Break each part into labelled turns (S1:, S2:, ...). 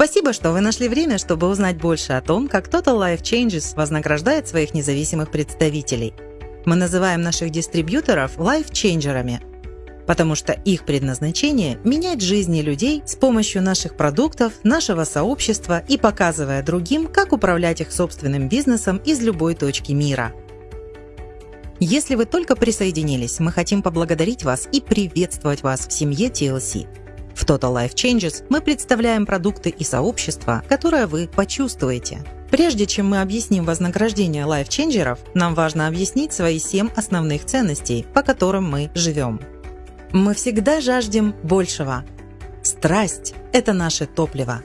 S1: Спасибо, что вы нашли время, чтобы узнать больше о том, как Total Life Changes вознаграждает своих независимых представителей. Мы называем наших дистрибьюторов лайфчейнджерами, потому что их предназначение – менять жизни людей с помощью наших продуктов, нашего сообщества и показывая другим, как управлять их собственным бизнесом из любой точки мира. Если вы только присоединились, мы хотим поблагодарить вас и приветствовать вас в семье TLC. В Total Life Changes мы представляем продукты и сообщества, которое вы почувствуете. Прежде чем мы объясним вознаграждение лайфченджеров, нам важно объяснить свои семь основных ценностей, по которым мы живем. Мы всегда жаждем большего. Страсть – это наше топливо.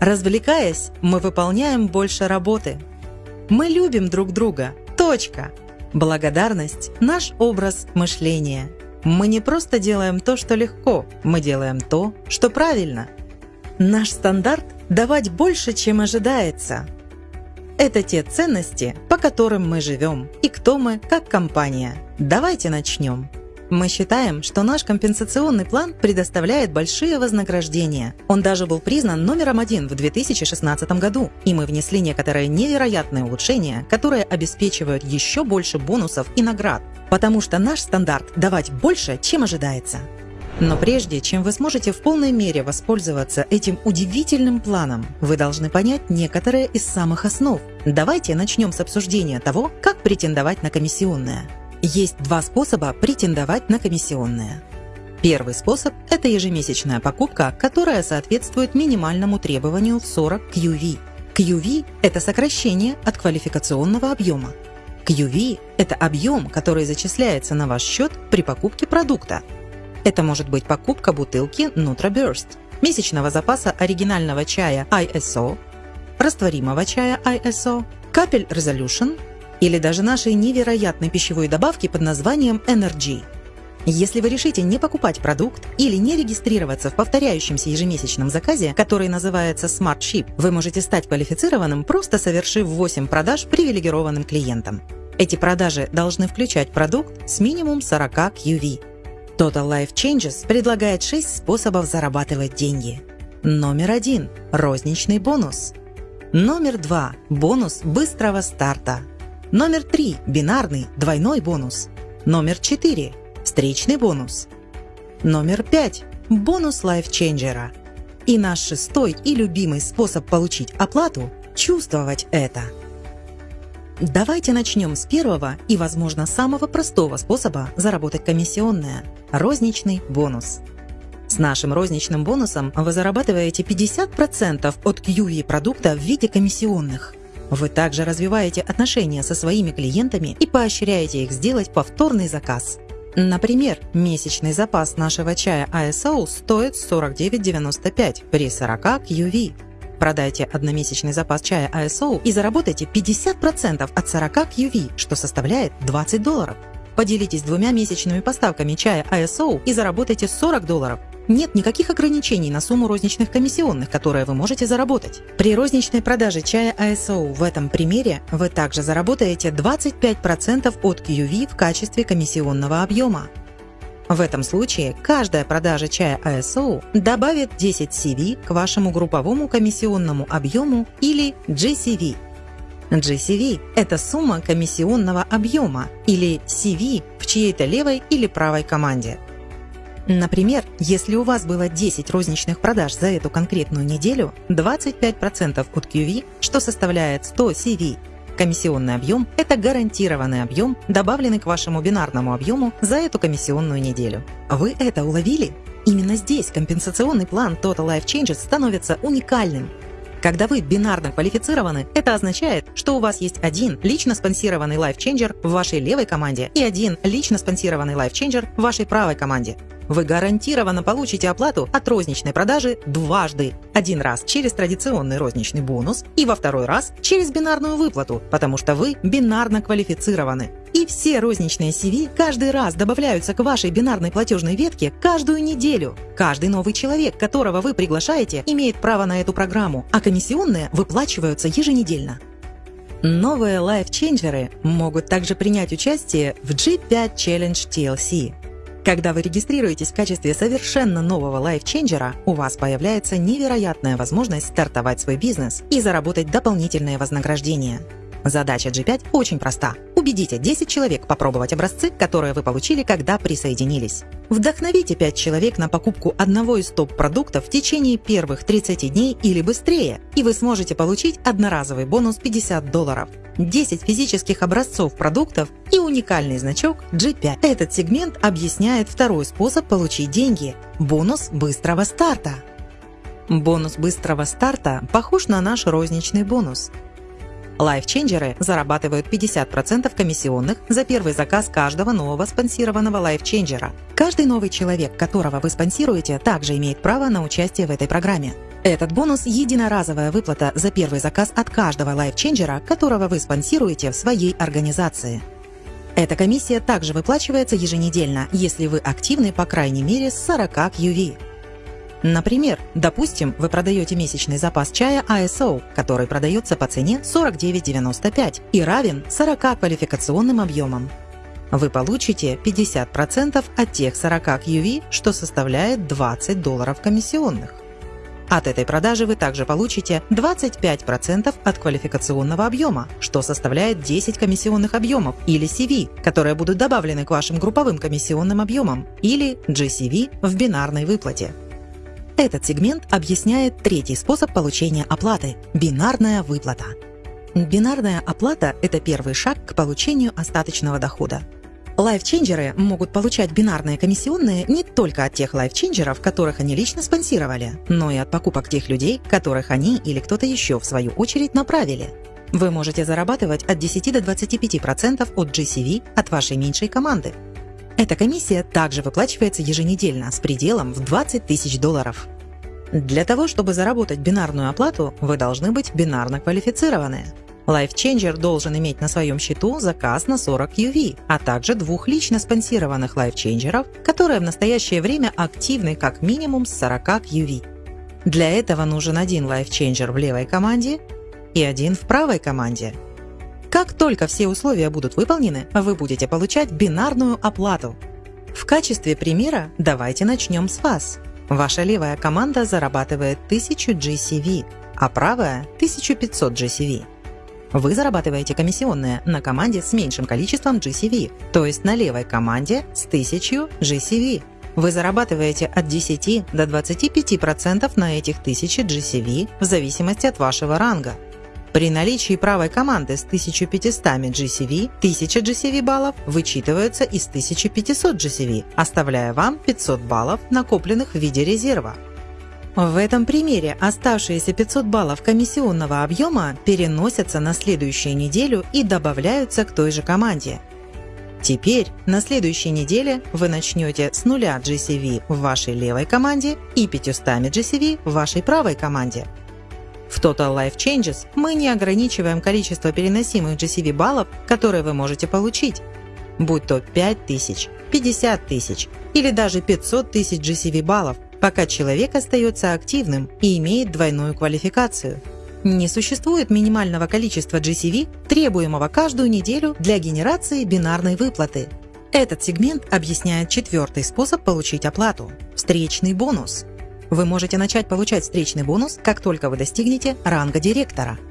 S1: Развлекаясь, мы выполняем больше работы. Мы любим друг друга. Точка. Благодарность – наш образ мышления. Мы не просто делаем то, что легко, мы делаем то, что правильно. Наш стандарт – давать больше, чем ожидается. Это те ценности, по которым мы живем и кто мы как компания. Давайте начнем. Мы считаем, что наш компенсационный план предоставляет большие вознаграждения. Он даже был признан номером один в 2016 году, и мы внесли некоторые невероятные улучшения, которые обеспечивают еще больше бонусов и наград, потому что наш стандарт – давать больше, чем ожидается. Но прежде чем вы сможете в полной мере воспользоваться этим удивительным планом, вы должны понять некоторые из самых основ. Давайте начнем с обсуждения того, как претендовать на комиссионное. Есть два способа претендовать на комиссионные. Первый способ – это ежемесячная покупка, которая соответствует минимальному требованию в 40 QV. QV – это сокращение от квалификационного объема. QV – это объем, который зачисляется на ваш счет при покупке продукта. Это может быть покупка бутылки NutraBurst, месячного запаса оригинального чая ISO, растворимого чая ISO, капель Resolution или даже нашей невероятной пищевой добавки под названием Energy. Если вы решите не покупать продукт или не регистрироваться в повторяющемся ежемесячном заказе, который называется Smart Ship, вы можете стать квалифицированным, просто совершив 8 продаж привилегированным клиентам. Эти продажи должны включать продукт с минимум 40 QV. Total Life Changes предлагает 6 способов зарабатывать деньги. Номер один – розничный бонус. Номер два – бонус быстрого старта. Номер 3 – бинарный, двойной бонус. Номер 4 – встречный бонус. Номер 5 – бонус лайфченджера. И наш шестой и любимый способ получить оплату – чувствовать это. Давайте начнем с первого и, возможно, самого простого способа заработать комиссионное – розничный бонус. С нашим розничным бонусом вы зарабатываете 50% от QV продукта в виде комиссионных – вы также развиваете отношения со своими клиентами и поощряете их сделать повторный заказ. Например, месячный запас нашего чая ISO стоит 49,95 при 40 QV. Продайте одномесячный запас чая ISO и заработайте 50% от 40 QV, что составляет 20 долларов. Поделитесь двумя месячными поставками чая ISO и заработайте 40 долларов. Нет никаких ограничений на сумму розничных комиссионных, которые вы можете заработать. При розничной продаже чая ISO в этом примере вы также заработаете 25% от QV в качестве комиссионного объема. В этом случае каждая продажа чая ISO добавит 10 CV к вашему групповому комиссионному объему или GCV. GCV – это сумма комиссионного объема или CV в чьей-то левой или правой команде – Например, если у вас было 10 розничных продаж за эту конкретную неделю, 25% от QV, что составляет 100 CV, Комиссионный объем – это гарантированный объем, добавленный к вашему бинарному объему за эту комиссионную неделю. Вы это уловили? Именно здесь компенсационный план Total Life Changes становится уникальным. Когда вы бинарно квалифицированы, это означает, что у вас есть один лично спонсированный лайфченджер в вашей левой команде и один лично спонсированный лайфченджер в вашей правой команде. Вы гарантированно получите оплату от розничной продажи дважды. Один раз через традиционный розничный бонус и во второй раз через бинарную выплату, потому что вы бинарно квалифицированы. И все розничные CV каждый раз добавляются к вашей бинарной платежной ветке каждую неделю. Каждый новый человек, которого вы приглашаете, имеет право на эту программу, а комиссионные выплачиваются еженедельно. Новые лайфченджеры могут также принять участие в G5 Challenge TLC Когда вы регистрируетесь в качестве совершенно нового лайфченджера, у вас появляется невероятная возможность стартовать свой бизнес и заработать дополнительные вознаграждения. Задача G5 очень проста. Убедите 10 человек попробовать образцы, которые вы получили, когда присоединились. Вдохновите 5 человек на покупку одного из топ-продуктов в течение первых 30 дней или быстрее, и вы сможете получить одноразовый бонус 50 долларов. 10 физических образцов продуктов и уникальный значок G5. Этот сегмент объясняет второй способ получить деньги – бонус быстрого старта. Бонус быстрого старта похож на наш розничный бонус. Лайфченджеры зарабатывают 50% комиссионных за первый заказ каждого нового спонсированного лайфченджера. Каждый новый человек, которого вы спонсируете, также имеет право на участие в этой программе. Этот бонус – единоразовая выплата за первый заказ от каждого лайфченджера, которого вы спонсируете в своей организации. Эта комиссия также выплачивается еженедельно, если вы активны по крайней мере с 40 QV. Например, допустим, вы продаете месячный запас чая ISO, который продается по цене 49,95 и равен 40 квалификационным объемам. Вы получите 50% от тех 40 QV, что составляет 20 долларов комиссионных. От этой продажи вы также получите 25% от квалификационного объема, что составляет 10 комиссионных объемов, или CV, которые будут добавлены к вашим групповым комиссионным объемам, или GCV в бинарной выплате. Этот сегмент объясняет третий способ получения оплаты – бинарная выплата. Бинарная оплата – это первый шаг к получению остаточного дохода. Лайфченджеры могут получать бинарные комиссионные не только от тех лайфченджеров, которых они лично спонсировали, но и от покупок тех людей, которых они или кто-то еще в свою очередь направили. Вы можете зарабатывать от 10 до 25% от GCV от вашей меньшей команды. Эта комиссия также выплачивается еженедельно с пределом в 20 тысяч долларов. Для того, чтобы заработать бинарную оплату, вы должны быть бинарно квалифицированы. LifeChanger должен иметь на своем счету заказ на 40 UV, а также двух лично спонсированных лайфченджеров, которые в настоящее время активны как минимум с 40 UV. Для этого нужен один лайфченджер в левой команде и один в правой команде. Как только все условия будут выполнены, вы будете получать бинарную оплату. В качестве примера давайте начнем с вас. Ваша левая команда зарабатывает 1000 GCV, а правая – 1500 GCV. Вы зарабатываете комиссионные на команде с меньшим количеством GCV, то есть на левой команде с 1000 GCV. Вы зарабатываете от 10 до 25% на этих 1000 GCV в зависимости от вашего ранга. При наличии правой команды с 1500 GCV, 1000 GCV баллов вычитываются из 1500 GCV, оставляя вам 500 баллов, накопленных в виде резерва. В этом примере оставшиеся 500 баллов комиссионного объема переносятся на следующую неделю и добавляются к той же команде. Теперь на следующей неделе вы начнете с нуля GCV в вашей левой команде и 500 GCV в вашей правой команде. В Total Life Changes мы не ограничиваем количество переносимых GCV баллов, которые вы можете получить, будь то 5000, 50 тысяч или даже 500 тысяч GCV баллов – пока человек остается активным и имеет двойную квалификацию. Не существует минимального количества GCV, требуемого каждую неделю для генерации бинарной выплаты. Этот сегмент объясняет четвертый способ получить оплату – встречный бонус. Вы можете начать получать встречный бонус, как только вы достигнете ранга директора –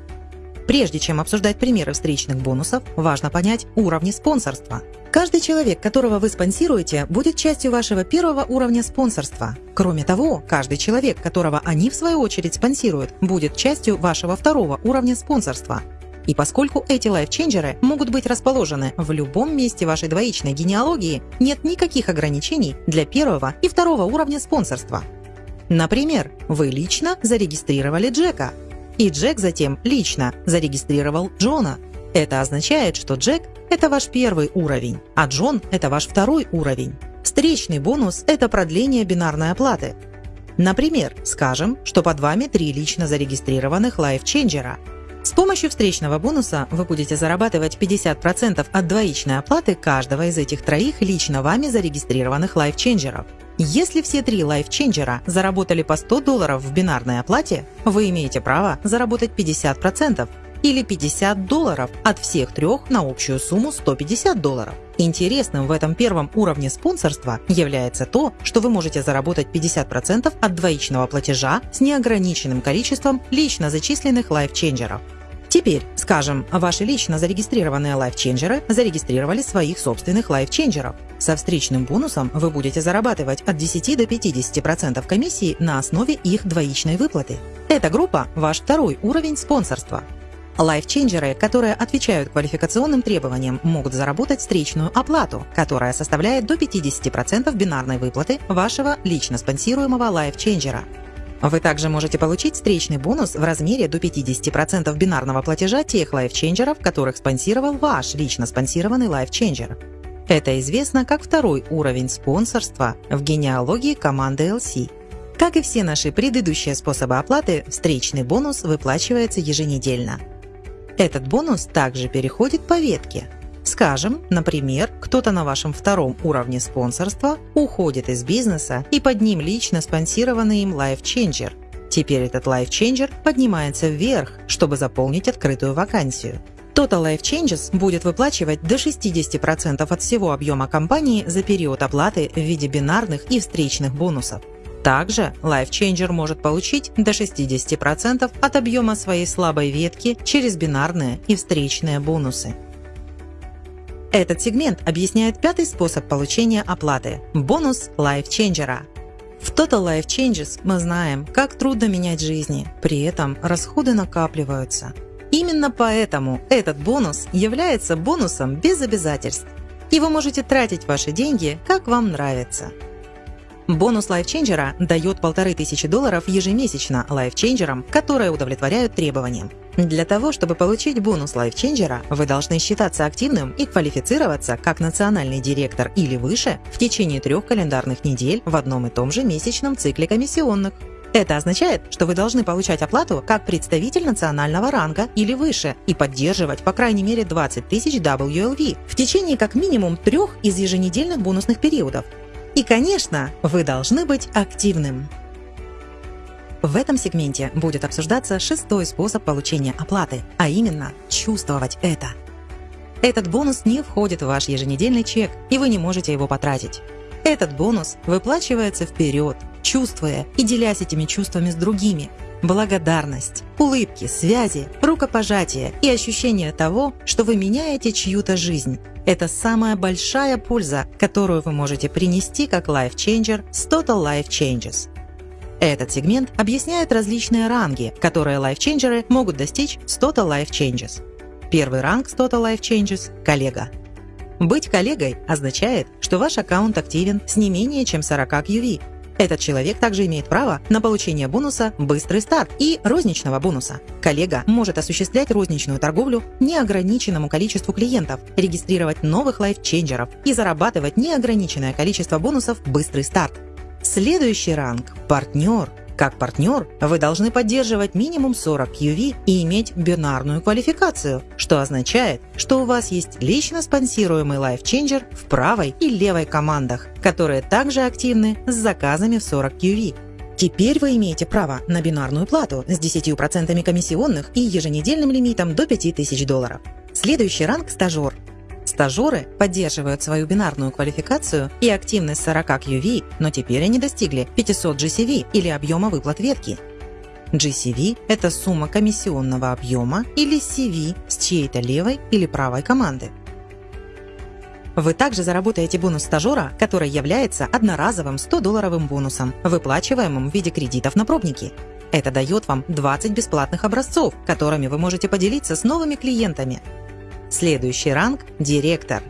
S1: Прежде чем обсуждать примеры встречных бонусов, важно понять уровни спонсорства. Каждый человек, которого вы спонсируете, будет частью вашего первого уровня спонсорства. Кроме того, каждый человек, которого они в свою очередь спонсируют, будет частью вашего второго уровня спонсорства. И поскольку эти лайфченджеры могут быть расположены в любом месте вашей двоичной генеалогии, нет никаких ограничений для первого и второго уровня спонсорства. Например, вы лично зарегистрировали Джека, и Джек затем лично зарегистрировал Джона. Это означает, что Джек – это ваш первый уровень, а Джон – это ваш второй уровень. Встречный бонус – это продление бинарной оплаты. Например, скажем, что под вами три лично зарегистрированных лайфченджера. С помощью встречного бонуса вы будете зарабатывать 50% от двоичной оплаты каждого из этих троих лично вами зарегистрированных лайфченджеров. Если все три лайфченджера заработали по 100 долларов в бинарной оплате, вы имеете право заработать 50%, или 50 долларов от всех трех на общую сумму 150 долларов. Интересным в этом первом уровне спонсорства является то, что вы можете заработать 50% от двоичного платежа с неограниченным количеством лично зачисленных лайфченджеров. Теперь, скажем, ваши лично зарегистрированные лайфченджеры зарегистрировали своих собственных лайфченджеров. Со встречным бонусом вы будете зарабатывать от 10 до 50% комиссии на основе их двоичной выплаты. Эта группа – ваш второй уровень спонсорства. Лайфченджеры, которые отвечают квалификационным требованиям, могут заработать встречную оплату, которая составляет до 50% бинарной выплаты вашего лично спонсируемого лайфченджера. Вы также можете получить встречный бонус в размере до 50% бинарного платежа тех лайфченджеров, которых спонсировал ваш лично спонсированный лайфченджер. Это известно как второй уровень спонсорства в генеалогии команды LC. Как и все наши предыдущие способы оплаты, встречный бонус выплачивается еженедельно. Этот бонус также переходит по ветке – Скажем, например, кто-то на вашем втором уровне спонсорства уходит из бизнеса и под ним лично спонсированный им LifeChanger. Теперь этот LifeChanger поднимается вверх, чтобы заполнить открытую вакансию. Total Life Changes будет выплачивать до 60% от всего объема компании за период оплаты в виде бинарных и встречных бонусов. Также LifeChanger может получить до 60% от объема своей слабой ветки через бинарные и встречные бонусы. Этот сегмент объясняет пятый способ получения оплаты – бонус лайфченджера. В Total Life Changes мы знаем, как трудно менять жизни, при этом расходы накапливаются. Именно поэтому этот бонус является бонусом без обязательств, и вы можете тратить ваши деньги, как вам нравится. Бонус лайфченджера дает полторы тысячи долларов ежемесячно лайфченджерам, которые удовлетворяют требованиям. Для того, чтобы получить бонус лайфченджера, вы должны считаться активным и квалифицироваться как национальный директор или выше в течение трех календарных недель в одном и том же месячном цикле комиссионных. Это означает, что вы должны получать оплату как представитель национального ранга или выше и поддерживать по крайней мере 20 тысяч WLV в течение как минимум трех из еженедельных бонусных периодов. И, конечно, вы должны быть активным. В этом сегменте будет обсуждаться шестой способ получения оплаты, а именно чувствовать это. Этот бонус не входит в ваш еженедельный чек, и вы не можете его потратить. Этот бонус выплачивается вперед, чувствуя и делясь этими чувствами с другими. Благодарность, улыбки, связи, рукопожатие и ощущение того, что вы меняете чью-то жизнь. Это самая большая польза, которую вы можете принести как Changer с Total Life Changes. Этот сегмент объясняет различные ранги, которые лайфченджеры могут достичь с Total Life Changes. Первый ранг с Total Life Changes – коллега. Быть коллегой означает, что ваш аккаунт активен с не менее чем 40 QV. Этот человек также имеет право на получение бонуса «Быстрый старт» и розничного бонуса. Коллега может осуществлять розничную торговлю неограниченному количеству клиентов, регистрировать новых лайфченджеров и зарабатывать неограниченное количество бонусов «Быстрый старт». Следующий ранг – партнер. Как партнер вы должны поддерживать минимум 40 QV и иметь бинарную квалификацию, что означает, что у вас есть лично спонсируемый лайфченджер в правой и левой командах, которые также активны с заказами в 40 QV. Теперь вы имеете право на бинарную плату с 10% комиссионных и еженедельным лимитом до 5000 долларов. Следующий ранг – стажер. Стажеры поддерживают свою бинарную квалификацию и активность 40 QV, но теперь они достигли 500 GCV или объема выплат ветки. GCV – это сумма комиссионного объема или CV с чьей-то левой или правой команды. Вы также заработаете бонус стажера, который является одноразовым 100-долларовым бонусом, выплачиваемым в виде кредитов на пробники. Это дает вам 20 бесплатных образцов, которыми вы можете поделиться с новыми клиентами. Следующий ранг – директор.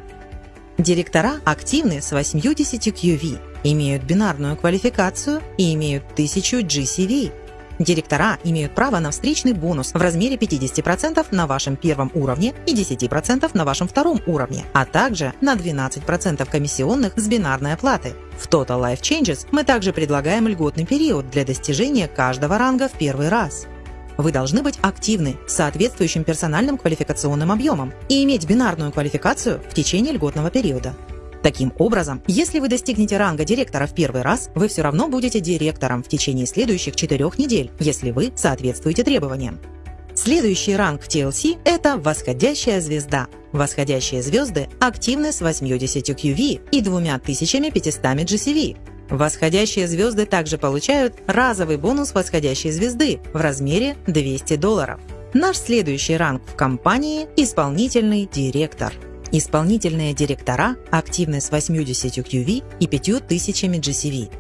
S1: Директора активны с 80 QV, имеют бинарную квалификацию и имеют 1000 GCV. Директора имеют право на встречный бонус в размере 50% на вашем первом уровне и 10% на вашем втором уровне, а также на 12% комиссионных с бинарной оплаты. В Total Life Changes мы также предлагаем льготный период для достижения каждого ранга в первый раз. Вы должны быть активны с соответствующим персональным квалификационным объемом и иметь бинарную квалификацию в течение льготного периода. Таким образом, если вы достигнете ранга директора в первый раз, вы все равно будете директором в течение следующих четырех недель, если вы соответствуете требованиям. Следующий ранг TLC – это восходящая звезда. Восходящие звезды активны с 80 QV и 2500 GCV. Восходящие звезды также получают разовый бонус восходящей звезды в размере 200 долларов. Наш следующий ранг в компании – исполнительный директор. Исполнительные директора активны с 80 QV и 5000 GCV.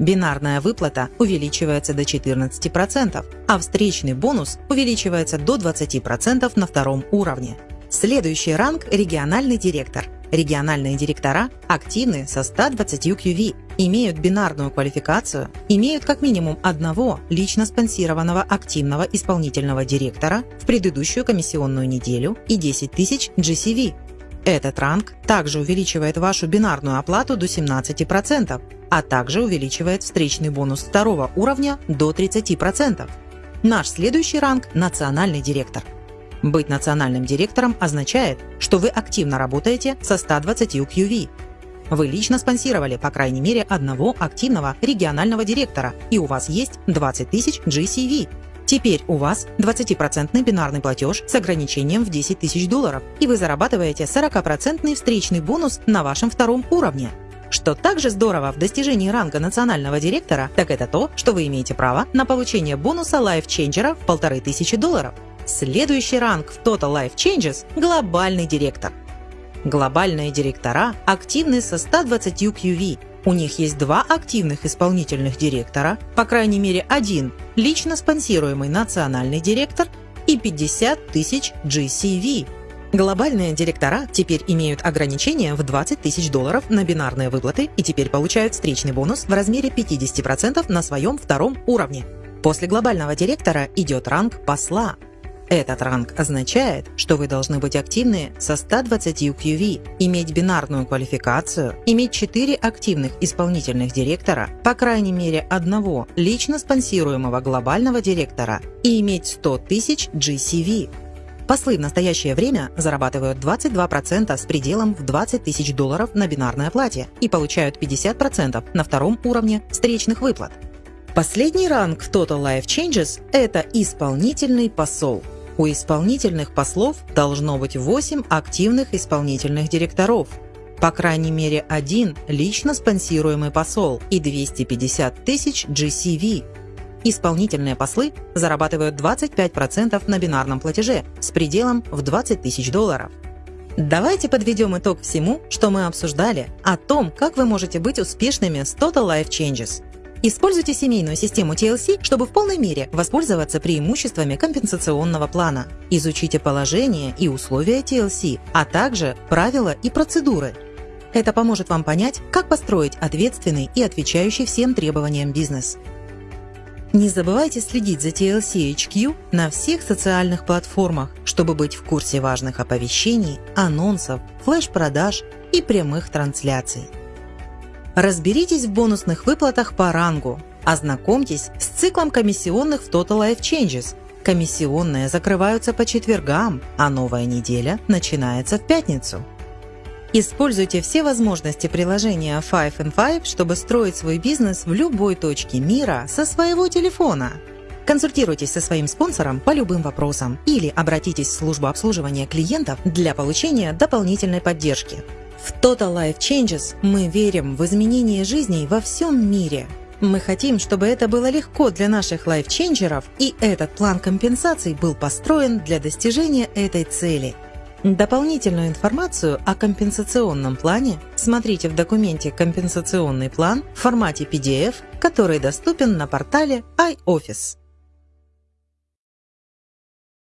S1: Бинарная выплата увеличивается до 14%, а встречный бонус увеличивается до 20% на втором уровне. Следующий ранг – региональный директор. Региональные директора активны со 120 QV, имеют бинарную квалификацию, имеют как минимум одного лично спонсированного активного исполнительного директора в предыдущую комиссионную неделю и 10 тысяч GCV. Этот ранг также увеличивает вашу бинарную оплату до 17%, а также увеличивает встречный бонус второго уровня до 30%. Наш следующий ранг – национальный директор. Быть национальным директором означает, что вы активно работаете со 120 QV. Вы лично спонсировали по крайней мере одного активного регионального директора, и у вас есть 20 тысяч GCV. Теперь у вас 20% бинарный платеж с ограничением в 10 тысяч долларов, и вы зарабатываете 40% встречный бонус на вашем втором уровне. Что также здорово в достижении ранга национального директора, так это то, что вы имеете право на получение бонуса Changer в 1500 долларов. Следующий ранг в Total Life Changes – глобальный директор. Глобальные директора активны со 120 QV. У них есть два активных исполнительных директора, по крайней мере один лично спонсируемый национальный директор и 50 тысяч GCV. Глобальные директора теперь имеют ограничение в 20 тысяч долларов на бинарные выплаты и теперь получают встречный бонус в размере 50% на своем втором уровне. После глобального директора идет ранг посла, этот ранг означает, что вы должны быть активны со 120 QV, иметь бинарную квалификацию, иметь 4 активных исполнительных директора, по крайней мере одного лично спонсируемого глобального директора и иметь 100 тысяч GCV. Послы в настоящее время зарабатывают 22% с пределом в 20 тысяч долларов на бинарной оплате и получают 50% на втором уровне встречных выплат. Последний ранг Total Life Changes – это исполнительный посол. У исполнительных послов должно быть 8 активных исполнительных директоров, по крайней мере один лично спонсируемый посол и 250 тысяч GCV. Исполнительные послы зарабатывают 25% на бинарном платеже с пределом в 20 тысяч долларов. Давайте подведем итог всему, что мы обсуждали, о том, как вы можете быть успешными с Total Life Changes. Используйте семейную систему TLC, чтобы в полной мере воспользоваться преимуществами компенсационного плана. Изучите положение и условия TLC, а также правила и процедуры. Это поможет вам понять, как построить ответственный и отвечающий всем требованиям бизнес. Не забывайте следить за TLC HQ на всех социальных платформах, чтобы быть в курсе важных оповещений, анонсов, флеш-продаж и прямых трансляций. Разберитесь в бонусных выплатах по рангу. Ознакомьтесь с циклом комиссионных в Total Life Changes. Комиссионные закрываются по четвергам, а новая неделя начинается в пятницу. Используйте все возможности приложения Five and Five, чтобы строить свой бизнес в любой точке мира со своего телефона. Консультируйтесь со своим спонсором по любым вопросам или обратитесь в службу обслуживания клиентов для получения дополнительной поддержки. В Total Life Changes мы верим в изменение жизней во всем мире. Мы хотим, чтобы это было легко для наших лайфченджеров, и этот план компенсаций был построен для достижения этой цели. Дополнительную информацию о компенсационном плане смотрите в документе «Компенсационный план» в формате PDF, который доступен на портале iOffice.